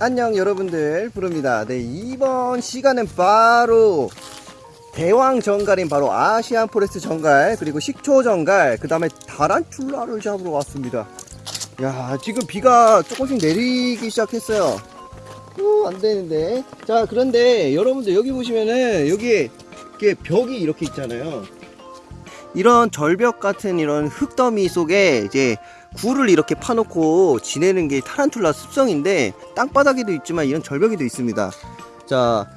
안녕 여러분들. 브르입니다. 네 이번 시간은 바로 대왕 전갈인 바로 Asian forest 전갈 그리고 식초 전갈 그 다음에 타란툴라를 잡으러 왔습니다. 야 지금 비가 조금씩 내리기 시작했어요. 오 안되는데. 자 그런데 여러분들 여기 보시면은 여기에 이게 벽이 이렇게 있잖아요. 이런 절벽 같은 이런 흙더미 속에 이제 굴을 이렇게 파놓고 지내는 게 타란툴라 습성인데 땅바닥에도 있지만 이런 절벽에도 있습니다 자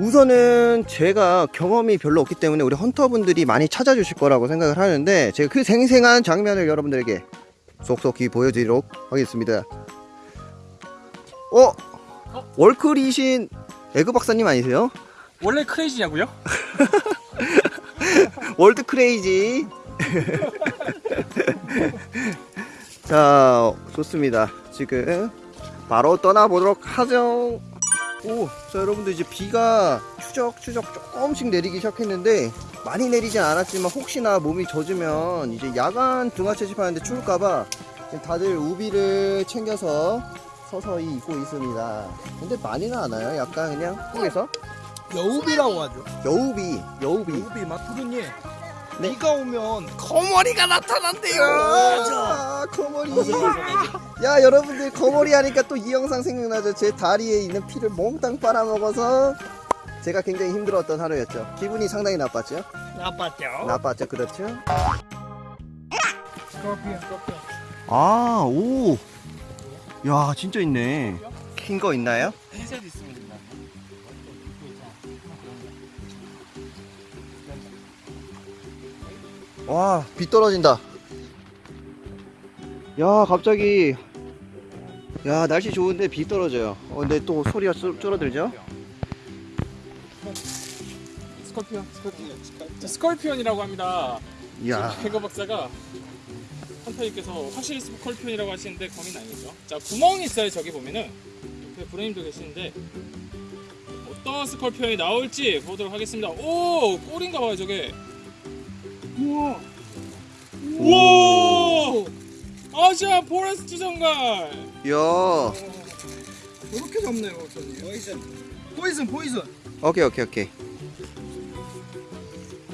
우선은 제가 경험이 별로 없기 때문에 우리 헌터분들이 많이 찾아주실 거라고 생각을 하는데 제가 그 생생한 장면을 여러분들에게 속속히 보여드리도록 하겠습니다 어? 월클이신 에그 박사님 아니세요? 원래 크레이지냐고요? 월드 크레이지 자 좋습니다. 지금 바로 떠나보도록 하죠. 오, 자 여러분들 이제 비가 추적추적 조금씩 내리기 시작했는데 많이 내리진 않았지만 혹시나 몸이 젖으면 이제 야간 등하 채집하는데 추울까봐 다들 우비를 챙겨서 서서히 입고 있습니다. 근데 많이는 않아요. 약간 그냥 속에서? 여우비라고 하죠. 여우비 여우비. 여우비 마투르님. 네. 비가 오면 거머리가 나타난대요. 아, 거머리. 야, 여러분들 거머리 하니까 또 이 영상 생각나죠? 제 다리에 있는 피를 몽땅 빨아먹어서 제가 굉장히 힘들었던 하루였죠. 기분이 상당히 나빴죠? 나빴죠. 나빴죠, 그렇죠? 스corpion, 스corpion. 아, 오. 야, 진짜 있네. 킨거 있나요? 흰색 있습니다. 와, 비 떨어진다. 야, 갑자기. 야, 날씨 좋은데 비 떨어져요. 어, 근데 또 소리가 줄- 줄어들죠? scorpion, scorpion. 자, scorpion이라고 합니다. 이야. 에그박사가 헌터님께서 확실히 scorpion이라고 하시는데 거미 아니죠. 자, 구멍이 있어요. 저기 보면은 옆에 브레임도 계시는데 어떤 scorpion이 나올지 보도록 하겠습니다. 오, 꼴인가 봐요, 저게. 우와. 우와! Asian forest 전갈. 이야. 저렇게 잡네요, 박사님. Poison. Poison, poison. 오케이 오케이 오케이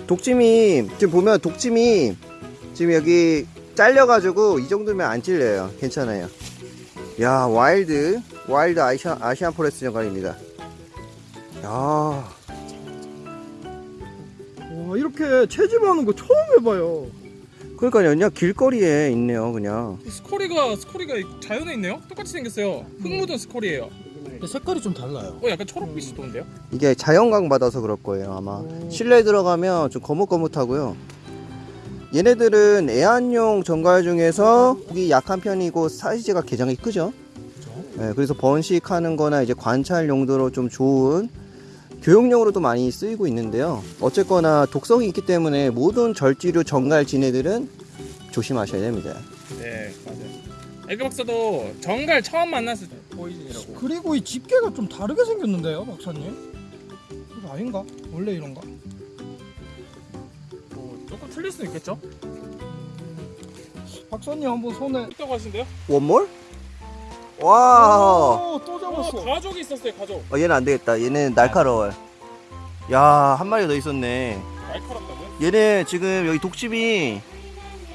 독침이 지금 보면 독침이 지금 여기 잘려가지고 이 정도면 안 찔려요 괜찮아요 야 wild wild Asian, Asian forest 전갈입니다 야 와, 이렇게 채집하는 거 처음 해봐요. 그러니까요 그냥 길거리에 있네요 그냥 스코리가 스코리가 자연에 있네요. 똑같이 생겼어요. 흙 묻은 스코리예요. 근데 색깔이 좀 달라요. 어, 약간 초록빛이 도는데요? 이게 자연광 받아서 그럴 거예요 아마 실내에 들어가면 좀 거뭇거뭇하고요 얘네들은 애완용 정갈 중에서 폭이 약한 편이고 사이즈가 개장이 크죠 네, 그래서 번식하는 거나 이제 관찰 용도로 좀 좋은 교육용으로도 많이 쓰이고 있는데요 어쨌거나 독성이 있기 때문에 모든 절지류 정갈 지네들은 조심하셔야 됩니다 네, 맞아요. 에그 박사도 정갈 처음 만났을 때 포이즌이라고. 그리고 이 집게가 좀 다르게 생겼는데요, 박사님? 이거 아닌가? 원래 이런가? 뭐 조금 틀릴 수는 있겠죠? 박사님 한번 손에. 있다고 하신대요? 원몰? 와 오, 또 잡았어. 어, 가족이 있었어요, 가족. 어, 얘는 안 되겠다 얘는 날카로워요 야 한 마리 더 있었네 날카롭다고요? 얘네 지금 여기 독침이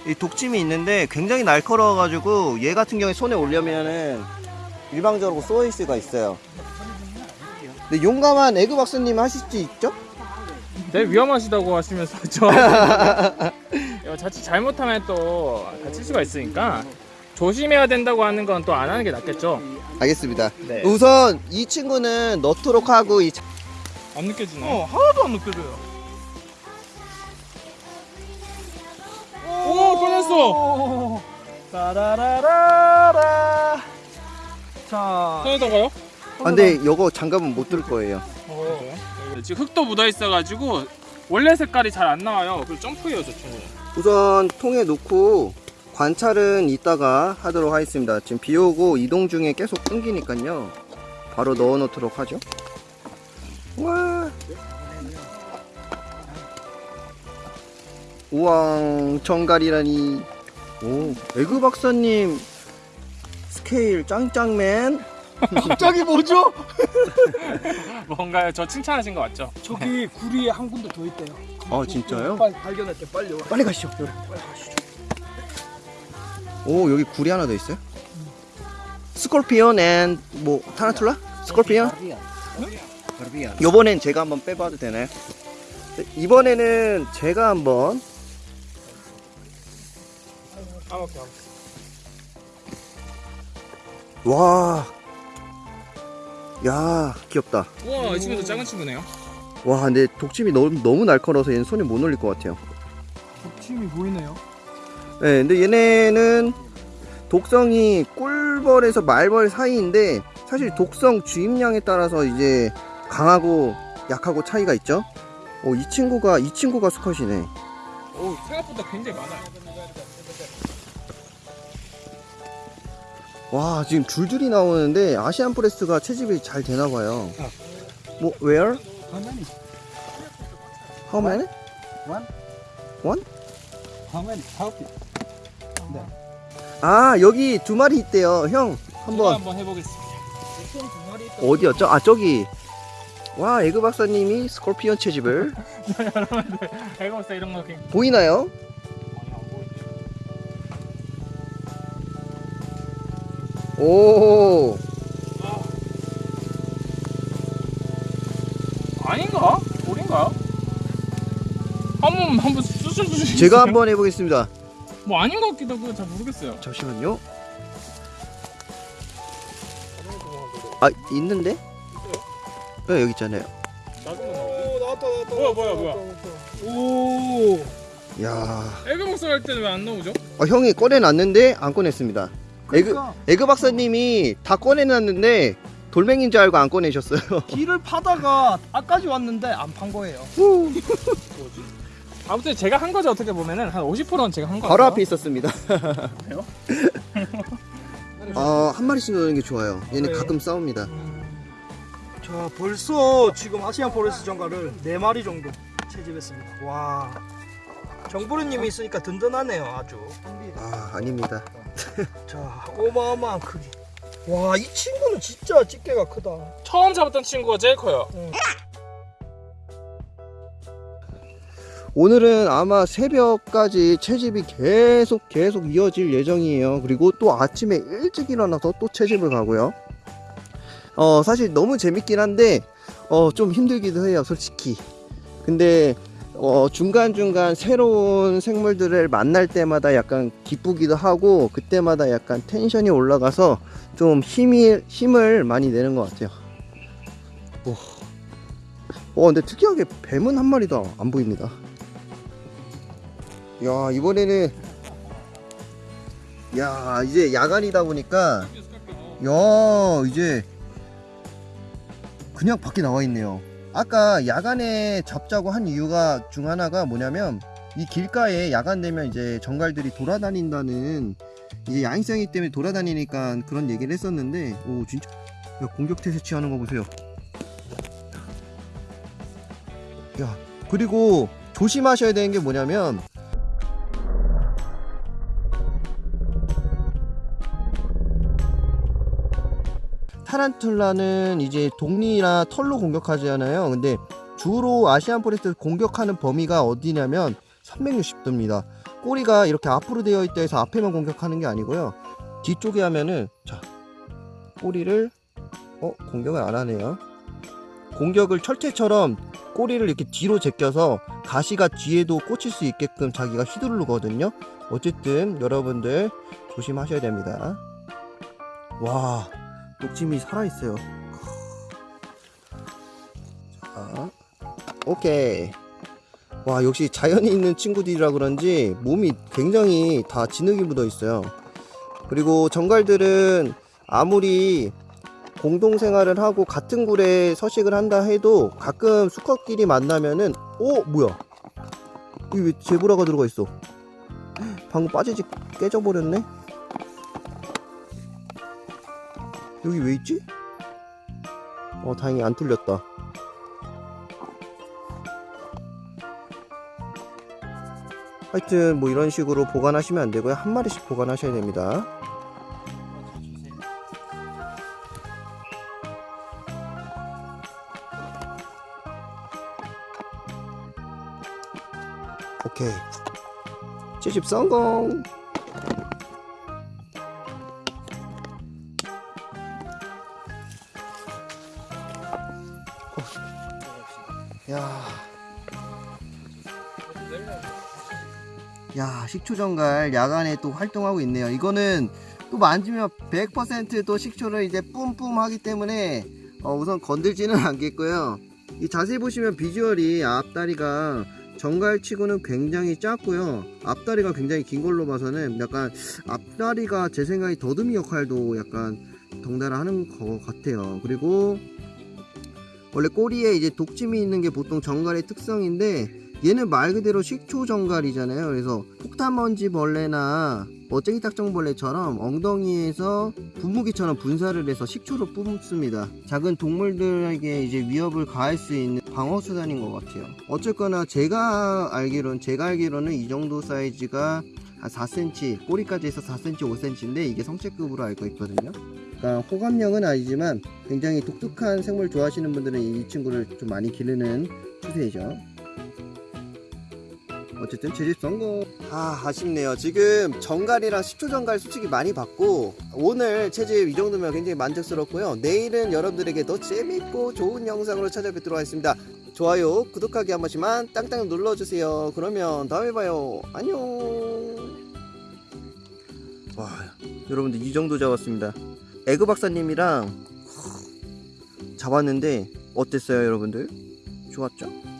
이 독침이 있는데 굉장히 날카로워가지고 얘 같은 경우에 손에 올려면은 일방적으로 쏘일 수가 있어요. 근데 용감한 에그 박사님 하실 수 있죠? 네, 위험하시다고 하시면서 저 이거 자칫 잘못하면 또 다칠 수가 있으니까 조심해야 된다고 하는 건 또 안 하는 게 낫겠죠? 알겠습니다. 네. 우선 이 친구는 넣도록 하고 이 자- 안 느껴지나요? 어, 하나도 안 느껴져요. 오, 꺼냈어! 따라라라라. 자, 꺼내다가요? 아, 근데 이거 장갑은 못 들 거예요. 어. 지금 흙도 묻어 있어가지고 원래 색깔이 잘 안 나와요. 그리고 점프해요, 저 친구는. 우선 통에 놓고 관찰은 이따가 하도록 하겠습니다. 지금 비 오고 이동 중에 계속 끊기니까요. 바로 넣어 놓도록 하죠. 와. 우왕 전갈이라니. 오, 에그박사님 스케일 짱짱맨. 갑자기 뭐죠? 뭔가요? 저 칭찬하신 거 맞죠? 저기 굴이 한 군데 더 있대요. 아 진짜요? 빨리 발견했대 빨리 와. 빨리 가시죠. 오 여기 굴이 하나 더 있어요? Scorpion and 뭐 타란툴라? Scorpion? 요번엔 제가 한번 빼봐도 되나요? 네, 이번에는 제가 한번 아. 와. 야, 귀엽다. 우와 이 친구도 작은 친구네요. 와, 근데 독침이 너무, 너무 날카로워서 얘는 손에 못 올릴 것 같아요. 독침이 보이네요. 네, 근데 얘네는 독성이 꿀벌에서 말벌 사이인데 사실 독성 주입량에 따라서 이제 강하고 약하고 차이가 있죠. 어, 이 친구가 이 친구가 수컷이네. 오 생각보다 굉장히 많아요. 와, 지금 줄줄이 나오는데 아시안 프레스가 채집이 잘 되나 봐요. 뭐 where? How many? How many? One. One? How many? Help it. 아, 여기 두 마리 있대요. 형, 한번 한번 해보겠습니다. 어디였죠? 아, 저기. 와, 에그 박사님이 스콜피온 채집을 여러분들 배가 없어 이런 거 그냥 보이나요? 오, 아닌가? 돌인가? 한번 한번 수술 주시. 제가 한번 해보겠습니다. 뭐 아닌 것 같기도 하고 잘 모르겠어요. 잠시만요. 아, 있는데? 네, 여기 있잖아요. 나중에 오 나왔다 나왔다. 뭐야, 뭐야, 뭐야. 오. 야, 에그박사 할 때는 왜 안 나오죠? 어, 형이 꺼내놨는데 안 꺼냈습니다. 에그, 그러니까 에그박사님이 다 꺼내놨는데 돌멩이인 줄 알고 안 꺼내셨어요. 길을 파다가 앞까지 왔는데 안 판 거예요. 아무튼 제가 한 거죠 어떻게 보면은 한 50%는 제가 한 거. 바로 앞에 있었습니다. 그래요? 어, 한 마리씩 넣는 게 좋아요. 얘는 네. 가끔 싸웁니다. 자 벌써 지금 Asian forest 전갈을 네 마리 정도 채집했습니다. 와. 정브르님이 있으니까 든든하네요 아주. 아, 아닙니다. 자 어마어마한 크기. 와 이 친구는 진짜 집게가 크다. 처음 잡았던 친구가 제일 커요. 오늘은 아마 새벽까지 채집이 계속 계속 이어질 예정이에요. 그리고 또 아침에 일찍 일어나서 또 채집을 가고요. 어, 사실 너무 재밌긴 한데, 어, 좀 힘들기도 해요, 솔직히. 근데, 어, 중간중간 새로운 생물들을 만날 때마다 약간 기쁘기도 하고, 그때마다 약간 텐션이 올라가서 좀 힘이, 힘을 많이 내는 것 같아요. 오. 어, 근데 특이하게 뱀은 한 마리도 안 보입니다. 야 이번에는 야 이제 야간이다 보니까 야 이제 그냥 밖에 나와 있네요. 아까 야간에 잡자고 한 이유가 중 하나가 뭐냐면 이 길가에 야간 되면 이제 정갈들이 돌아다닌다는 이제 야행성이기 때문에 돌아다니니까 그런 얘기를 했었는데 오 진짜. 야 공격 태세 취하는 거 보세요. 야 그리고 조심하셔야 되는 게 뭐냐면 타란툴라는 이제 독니나 털로 공격하잖아요. 근데 주로 Asian forest 공격하는 범위가 어디냐면 360도입니다. 꼬리가 이렇게 앞으로 되어 있다 해서 앞에만 공격하는 게 아니고요. 뒤쪽에 하면은 자 꼬리를 어 공격을 안 하네요. 공격을 철퇴처럼 꼬리를 이렇게 뒤로 제껴서 가시가 뒤에도 꽂힐 수 있게끔 자기가 휘두르거든요. 어쨌든 여러분들 조심하셔야 됩니다. 와 녹짐이 살아있어요. 자, 오케이. 와, 역시 자연이 있는 친구들이라 그런지 몸이 굉장히 다 진흙이 묻어 있어요. 그리고 정갈들은 아무리 공동생활을 하고 같은 굴에 서식을 한다 해도 가끔 수컷끼리 만나면은, 오, 뭐야? 여기 왜 제브라가 들어가 있어? 방금 빠지지 깨져버렸네? 여기 왜 있지? 어 다행히 안 뚫렸다. 하여튼 뭐 이런 식으로 보관하시면 안 되고요. 한 마리씩 보관하셔야 됩니다. 오케이. 채집 성공! 야, 식초정갈 야간에 또 활동하고 있네요. 이거는 또 만지면 100%또 식초를 이제 뿜뿜 하기 때문에 어, 우선 건들지는 않겠고요. 이 자세히 보시면 비주얼이 앞다리가 정갈치고는 굉장히 작고요. 앞다리가 굉장히 긴 걸로 봐서는 약간 앞다리가 제 생각에 더듬이 역할도 약간 덩달아 하는 것 같아요. 그리고 원래 꼬리에 이제 독침이 있는 게 보통 정갈의 특성인데 얘는 말 그대로 식초 정갈이잖아요. 그래서 폭탄먼지 벌레나 어쟁이 딱정벌레처럼 엉덩이에서 분무기처럼 분사를 해서 식초를 뿜습니다. 작은 동물들에게 이제 위협을 가할 수 있는 방어 수단인 것 같아요. 어쨌거나 제가 알기로는 제가 알기로는 이 정도 사이즈가 한 4cm 꼬리까지 해서 4cm 5cm인데 이게 성체급으로 알고 있거든요. 그러니까 호감형은 아니지만 굉장히 독특한 생물 좋아하시는 분들은 이 친구를 좀 많이 기르는 추세이죠. 어쨌든 제집 성공. 아 아쉽네요. 지금 정갈이랑 식초 정갈 솔직히 많이 받고 오늘 채집 이 정도면 굉장히 만족스럽고요. 내일은 여러분들에게 더 재밌고 좋은 영상으로 찾아뵙도록 하겠습니다. 좋아요, 구독하기 한 번씩만 땅땅 눌러주세요. 그러면 다음에 봐요. 안녕. 와 여러분들 이 정도 잡았습니다. 에그 박사님이랑 잡았는데 어땠어요 여러분들? 좋았죠?